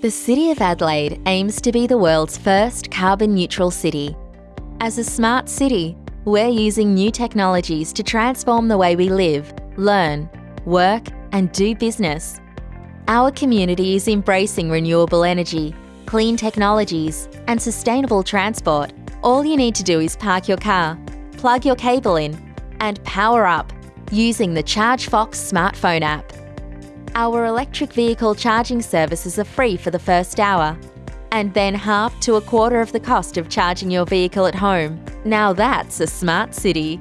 The City of Adelaide aims to be the world's first carbon neutral city. As a smart city, we're using new technologies to transform the way we live, learn, work, and do business. Our community is embracing renewable energy, clean technologies, and sustainable transport. All you need to do is park your car, plug your cable in, and power up using the ChargeFox smartphone app. Our electric vehicle charging services are free for the first hour, and then half to a quarter of the cost of charging your vehicle at home. Now that's a smart city.